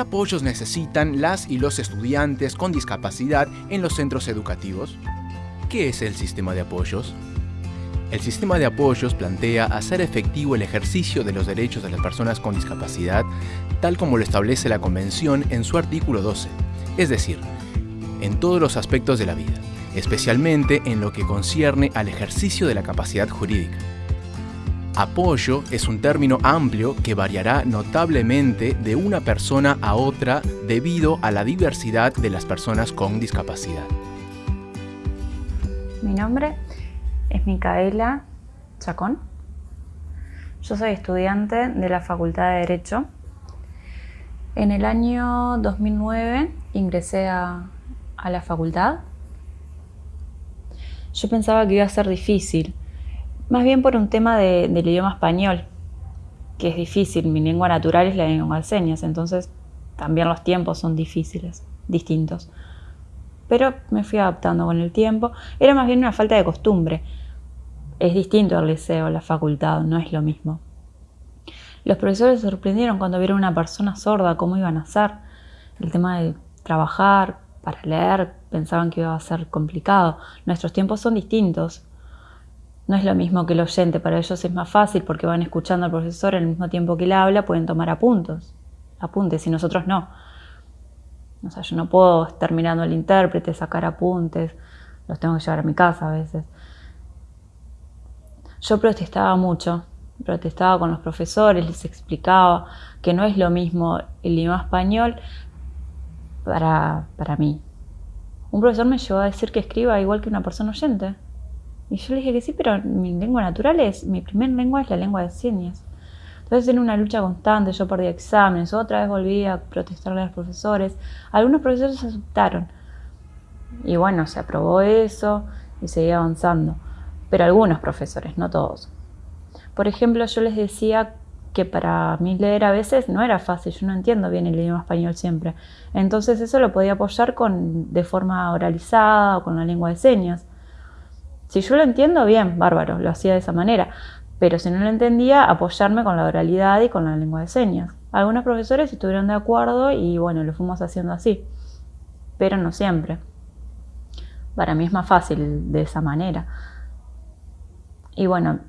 ¿Qué apoyos necesitan las y los estudiantes con discapacidad en los centros educativos? ¿Qué es el sistema de apoyos? El sistema de apoyos plantea hacer efectivo el ejercicio de los derechos de las personas con discapacidad, tal como lo establece la Convención en su artículo 12, es decir, en todos los aspectos de la vida, especialmente en lo que concierne al ejercicio de la capacidad jurídica. Apoyo es un término amplio que variará notablemente de una persona a otra debido a la diversidad de las personas con discapacidad. Mi nombre es Micaela Chacón. Yo soy estudiante de la Facultad de Derecho. En el año 2009 ingresé a, la facultad. Yo pensaba que iba a ser difícil, más bien por un tema del idioma español, que es difícil. Mi lengua natural es la lengua de señas, entonces también los tiempos son difíciles, distintos. Pero me fui adaptando con el tiempo. Era más bien una falta de costumbre es distinto al liceo, la facultad, no es lo mismo. Los profesores se sorprendieron cuando vieron una persona sorda, cómo iban a hacer. El tema de trabajar, para leer, pensaban que iba a ser complicado. Nuestros tiempos son distintos. No es lo mismo que el oyente, para ellos es más fácil porque van escuchando al profesor al mismo tiempo que él habla, pueden tomar apuntos, apuntes, y nosotros no. O sea, yo no puedo estar mirando al intérprete, sacar apuntes, los tengo que llevar a mi casa a veces. Yo protestaba mucho, protestaba con los profesores, les explicaba que no es lo mismo el idioma español para, para mí. Un profesor me llevó a decir que escriba igual que una persona oyente. Y yo le dije que sí, pero mi lengua natural es, mi primer lengua es la lengua de señas. Entonces era una lucha constante, yo perdí exámenes, otra vez volví a protestarle a los profesores. Algunos profesores aceptaron. Y bueno, se aprobó eso y seguí avanzando pero algunos profesores, no todos. Por ejemplo, yo les decía que para mí leer a veces no era fácil, yo no entiendo bien el idioma español siempre. Entonces eso lo podía apoyar con, de forma oralizada o con la lengua de señas. Si yo lo entiendo, bien, bárbaro, lo hacía de esa manera. Pero si no lo entendía, apoyarme con la oralidad y con la lengua de señas. Algunos profesores estuvieron de acuerdo y bueno, lo fuimos haciendo así. Pero no siempre. Para mí es más fácil de esa manera. Y bueno,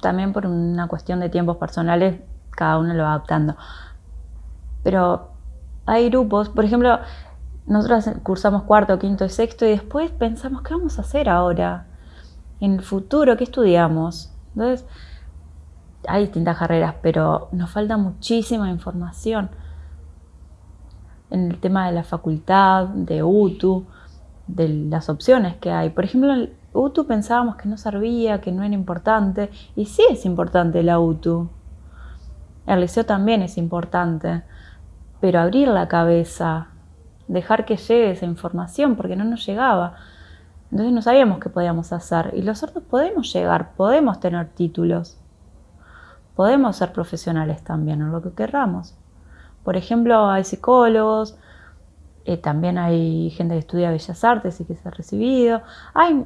también por una cuestión de tiempos personales, cada uno lo va adaptando. Pero hay grupos, por ejemplo, nosotros cursamos cuarto, quinto y sexto y después pensamos, ¿qué vamos a hacer ahora? En el futuro, ¿qué estudiamos? Entonces, hay distintas carreras, pero nos falta muchísima información en el tema de la facultad, de UTU, de las opciones que hay. Por ejemplo, UTU pensábamos que no servía, que no era importante, y sí es importante la UTU. El liceo también es importante, pero abrir la cabeza, dejar que llegue esa información, porque no nos llegaba. Entonces no sabíamos qué podíamos hacer. Y los sordos podemos llegar, podemos tener títulos, podemos ser profesionales también en lo que querramos. Por ejemplo, hay psicólogos, eh, también hay gente que estudia Bellas Artes y que se ha recibido. Hay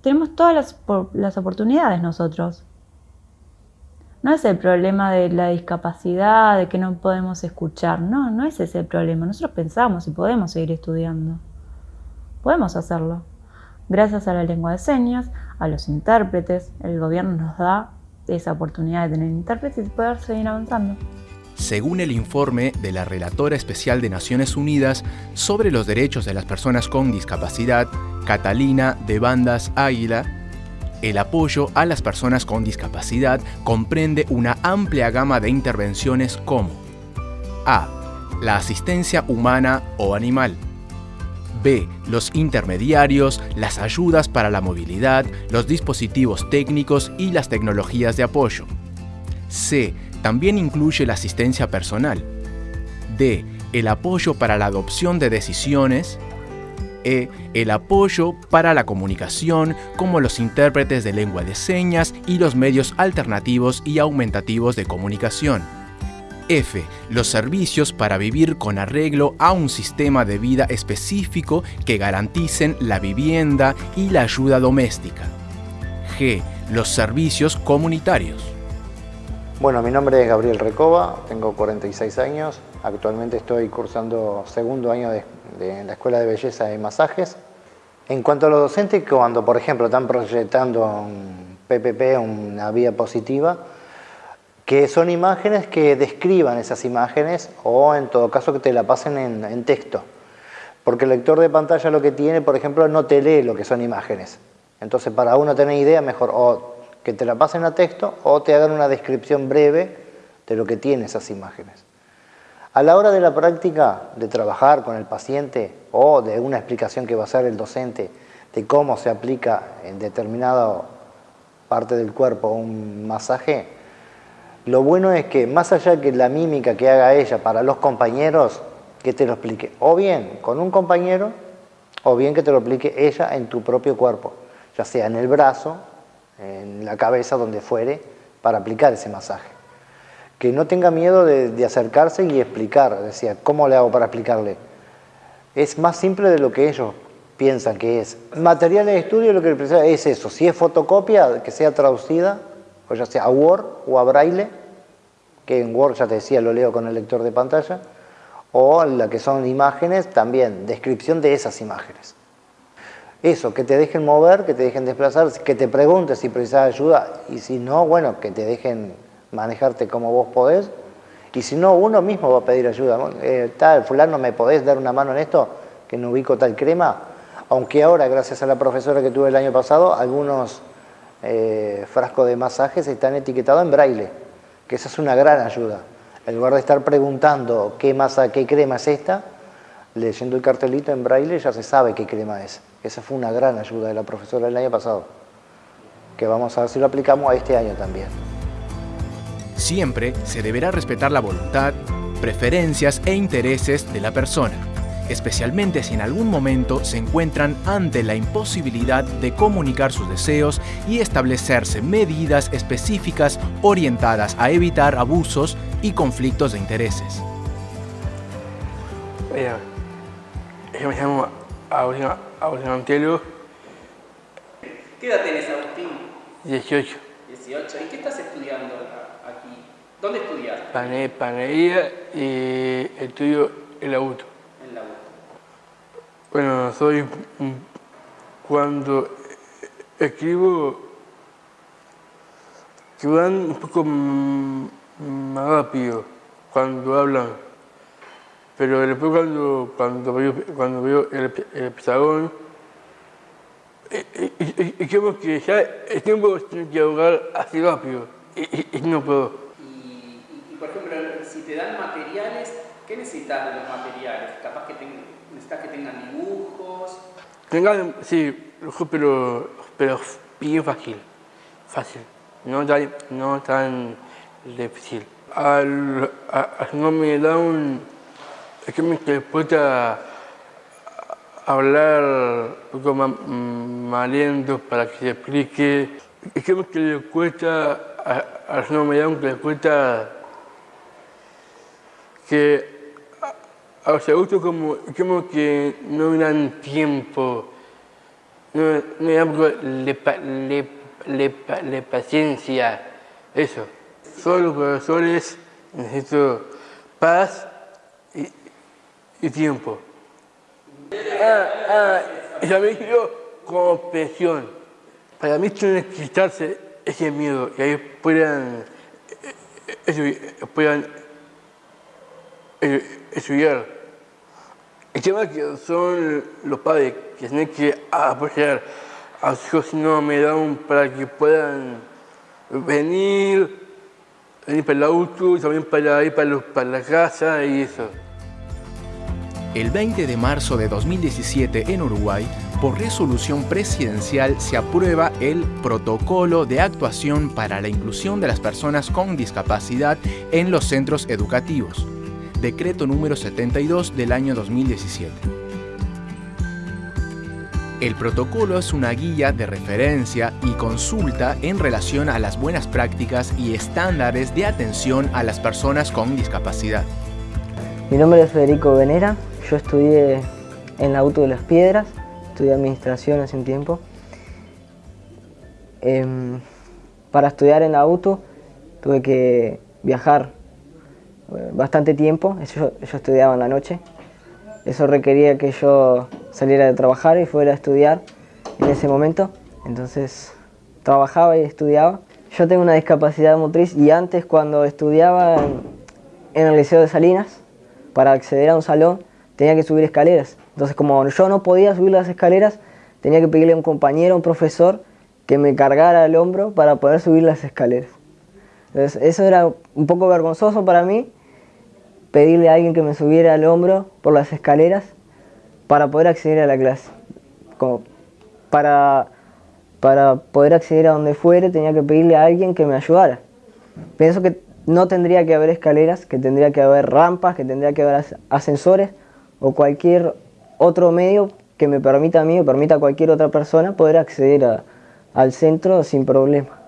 tenemos todas las, oportunidades nosotros. No es el problema de la discapacidad, de que no podemos escuchar. No, no es ese el problema. Nosotros pensamos y podemos seguir estudiando. Podemos hacerlo. Gracias a la lengua de señas, a los intérpretes, el gobierno nos da esa oportunidad de tener intérpretes y poder seguir avanzando. Según el informe de la Relatora Especial de Naciones Unidas sobre los Derechos de las Personas con Discapacidad, Catalina de Bandas Águila, el apoyo a las personas con discapacidad comprende una amplia gama de intervenciones como A. La asistencia humana o animal. B. Los intermediarios, las ayudas para la movilidad, los dispositivos técnicos y las tecnologías de apoyo. C también incluye la asistencia personal. D. El apoyo para la adopción de decisiones. E. El apoyo para la comunicación, como los intérpretes de lengua de señas y los medios alternativos y aumentativos de comunicación. F. Los servicios para vivir con arreglo a un sistema de vida específico que garanticen la vivienda y la ayuda doméstica. G. Los servicios comunitarios. Bueno, mi nombre es Gabriel Recoba, tengo 46 años, actualmente estoy cursando segundo año de, la Escuela de Belleza de Masajes. En cuanto a los docentes, cuando por ejemplo están proyectando un PPP, una vía positiva, que son imágenes que describan esas imágenes o en todo caso que te la pasen en, texto. Porque el lector de pantalla lo que tiene, por ejemplo, no te lee lo que son imágenes. Entonces, para uno tener idea, mejor que te la pasen a texto o te hagan una descripción breve de lo que tiene esas imágenes. A la hora de la práctica, de trabajar con el paciente o de una explicación que va a hacer el docente de cómo se aplica en determinada parte del cuerpo un masaje, lo bueno es que más allá que la mímica que haga ella para los compañeros, que te lo explique o bien con un compañero o bien que te lo explique ella en tu propio cuerpo, ya sea en el brazo en la cabeza, donde fuere, para aplicar ese masaje. Que no tenga miedo de, acercarse y explicar, decía, ¿cómo le hago para explicarle? Es más simple de lo que ellos piensan que es. Material de estudio lo que es eso, si es fotocopia, que sea traducida, o ya sea a Word o a Braille, que en Word ya te decía, lo leo con el lector de pantalla, o la que son imágenes, también, descripción de esas imágenes. Eso, que te dejen mover, que te dejen desplazar, que te preguntes si precisas ayuda y si no, bueno, que te dejen manejarte como vos podés. Y si no, uno mismo va a pedir ayuda. Eh, tal, fulano, ¿me podés dar una mano en esto? Que no ubico tal crema. Aunque ahora, gracias a la profesora que tuve el año pasado, algunos eh, frascos de masajes están etiquetados en braille, que esa es una gran ayuda. En lugar de estar preguntando qué masa, qué crema es esta, leyendo el cartelito en braille ya se sabe qué crema es. Esa fue una gran ayuda de la profesora el año pasado, que vamos a ver si lo aplicamos a este año también. Siempre se deberá respetar la voluntad, preferencias e intereses de la persona, especialmente si en algún momento se encuentran ante la imposibilidad de comunicar sus deseos y establecerse medidas específicas orientadas a evitar abusos y conflictos de intereses. yo me llamo Agustín Antelo. ¿Qué edad tenés, Agustín? 18. 18. ¿Y qué estás estudiando aquí? ¿Dónde estudias? Panería y estudio el auto. En la auto. Bueno, soy... Cuando escribo, que van un poco más rápido cuando hablan pero después cuando, cuando, veo, cuando veo el, el pizarrón, y, creo que ya el tiempo tiene que ahogar así rápido y, no puedo. Y, por ejemplo, si te dan materiales, ¿qué necesitas de los materiales? Capaz que necesitas que tengan dibujos. Tengan, sí, pero, pero bien fácil, fácil, no tan, no tan difícil. Al, no me da un que me cuesta hablar poco más, lento para que se explique. Es que le cuesta a, a no me que le cuesta que a los adultos como, como que no dan tiempo, no, no dan le, le, le, le, paciencia, eso. Solo los profesores necesito paz y, y tiempo. Ah, ah, y también. Para mí tiene que quitarse ese miedo y ahí puedan, eh, puedan eh, estudiar. El tema que son los padres que tienen que apoyar a sus hijos no me dan para que puedan venir, venir para el auto y también para ir para, para la casa y eso. El 20 de marzo de 2017 en Uruguay, por resolución presidencial se aprueba el Protocolo de Actuación para la Inclusión de las Personas con Discapacidad en los Centros Educativos, decreto número 72 del año 2017. El protocolo es una guía de referencia y consulta en relación a las buenas prácticas y estándares de atención a las personas con discapacidad. Mi nombre es Federico Venera, yo estudié en la Auto de las Piedras, estudié administración hace un tiempo. Em, para estudiar en la Auto tuve que viajar eh, bastante tiempo, yo, yo estudiaba en la noche, eso requería que yo saliera de trabajar y fuera a estudiar en ese momento, entonces trabajaba y estudiaba. Yo tengo una discapacidad motriz y antes cuando estudiaba en el Liceo de Salinas, para acceder a un salón tenía que subir escaleras. Entonces como yo no podía subir las escaleras, tenía que pedirle a un compañero, a un profesor, que me cargara el hombro para poder subir las escaleras. Entonces eso era un poco vergonzoso para mí, pedirle a alguien que me subiera al hombro por las escaleras para poder acceder a la clase. Como para, para poder acceder a donde fuere tenía que pedirle a alguien que me ayudara. Pienso que no tendría que haber escaleras, que tendría que haber rampas, que tendría que haber ascensores o cualquier otro medio que me permita a mí o permita a cualquier otra persona poder acceder al centro sin problema.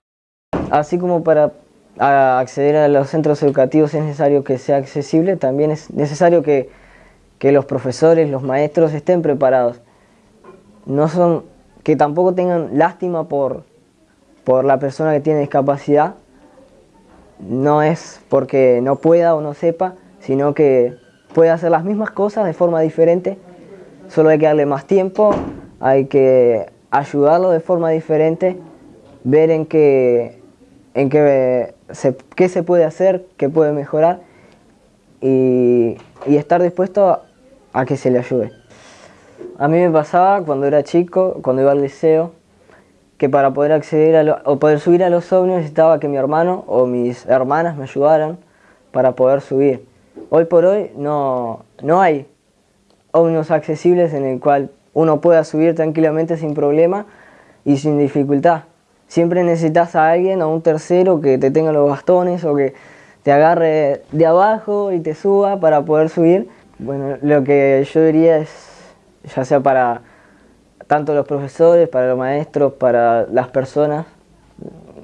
Así como para acceder a los centros educativos es necesario que sea accesible, también es necesario que, que los profesores, los maestros estén preparados. No son, que tampoco tengan lástima por, por la persona que tiene discapacidad, no es porque no pueda o no sepa, sino que puede hacer las mismas cosas de forma diferente, solo hay que darle más tiempo, hay que ayudarlo de forma diferente, ver en qué, en qué, se, qué se puede hacer, qué puede mejorar y, estar dispuesto a que se le ayude. A mí me pasaba cuando era chico, cuando iba al liceo, que para poder acceder a o poder subir a los ómnibus necesitaba que mi hermano o mis hermanas me ayudaran para poder subir. Hoy por hoy no, no hay ómnibus accesibles en el cual uno pueda subir tranquilamente sin problema y sin dificultad. Siempre necesitas a alguien, a un tercero que te tenga los bastones o que te agarre de abajo y te suba para poder subir. Bueno, lo que yo diría es, ya sea para tanto los profesores, para los maestros, para las personas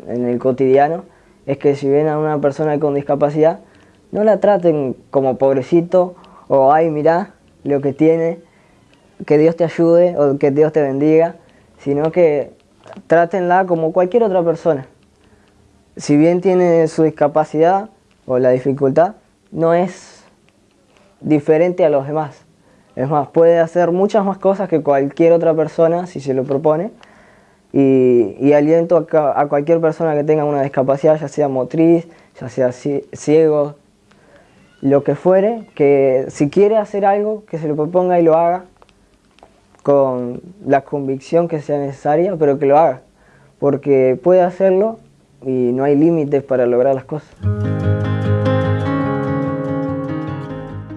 en el cotidiano, es que si ven a una persona con discapacidad, no la traten como pobrecito o ay mira lo que tiene, que Dios te ayude o que Dios te bendiga, sino que trátenla como cualquier otra persona. Si bien tiene su discapacidad o la dificultad, no es diferente a los demás. Es más, puede hacer muchas más cosas que cualquier otra persona si se lo propone. Y, aliento a, cualquier persona que tenga una discapacidad, ya sea motriz, ya sea ciego, lo que fuere, que si quiere hacer algo, que se lo proponga y lo haga con la convicción que sea necesaria, pero que lo haga, porque puede hacerlo y no hay límites para lograr las cosas.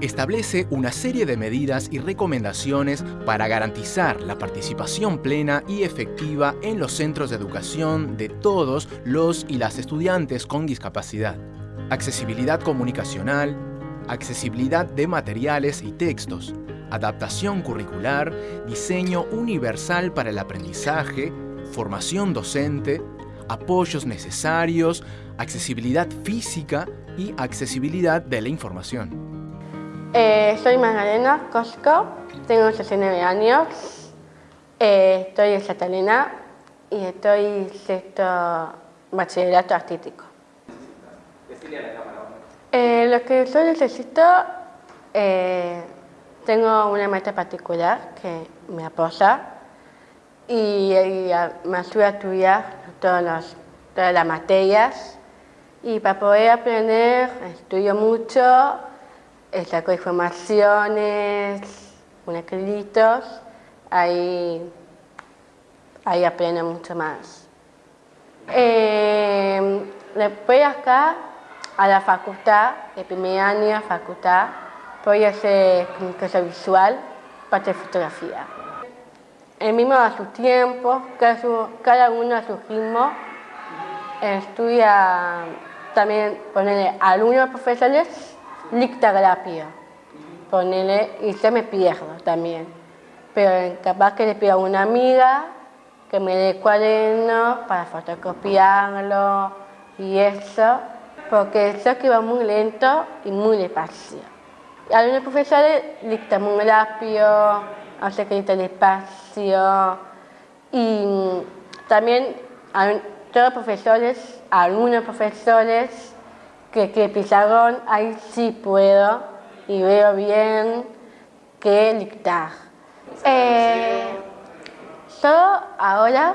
establece una serie de medidas y recomendaciones para garantizar la participación plena y efectiva en los centros de educación de todos los y las estudiantes con discapacidad. Accesibilidad comunicacional, accesibilidad de materiales y textos, adaptación curricular, diseño universal para el aprendizaje, formación docente, apoyos necesarios, accesibilidad física y accesibilidad de la información. Eh, soy Magdalena Cosco, tengo 69 años, eh, estoy en Catalina y estoy sexto bachillerato artístico. Eh, lo que yo necesito, eh, tengo una meta particular que me apoya y, me ayuda a estudiar todas las materias y para poder aprender estudio mucho saco informaciones, unos créditos, ahí, ahí aprendo mucho más. Eh, después acá, a la facultad, el primer año facultad, voy a hacer comunicación visual, parte de fotografía. El mismo a su tiempo, cada, uno a su ritmo, estudia también poner alumnos profesores lictografía, ponele, y se me pierdo también. Pero capaz que le pido a una amiga que me dé cuaderno para fotocopiarlo y eso, porque sé que va muy lento y muy despacio. Algunos profesores dictan muy rápido, hace que dictan despacio y también todos los profesores, algunos profesores, que, que pizarrón ahí sí puedo y veo bien que dictar. Eh, yo ahora,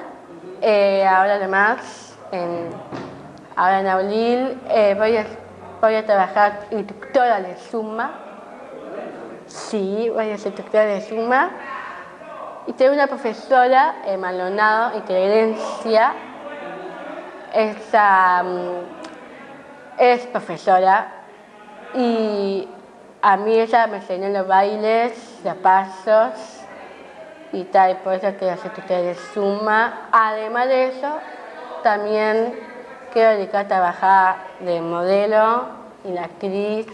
eh, ahora además, en, ahora en abril, eh, voy, a, voy a trabajar instructora de Suma. Sí, voy a ser instructora de Suma. Y tengo una profesora en Maldonado, Inteligencia. Esa, mm, es profesora y a mí ella me enseñó los bailes, los pasos y tal, y por eso quiero hacer ustedes suma. Además de eso, también quiero dedicar a trabajar de modelo y la actriz.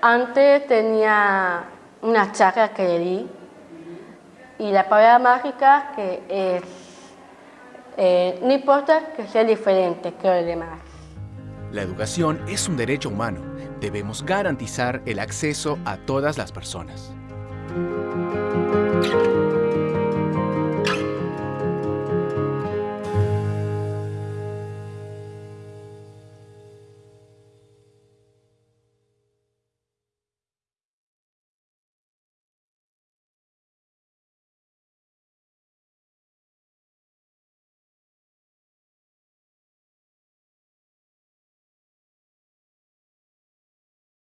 Antes tenía una charla que le di y la palabra mágica que es, eh, no importa que sea diferente que los demás. La educación es un derecho humano. Debemos garantizar el acceso a todas las personas.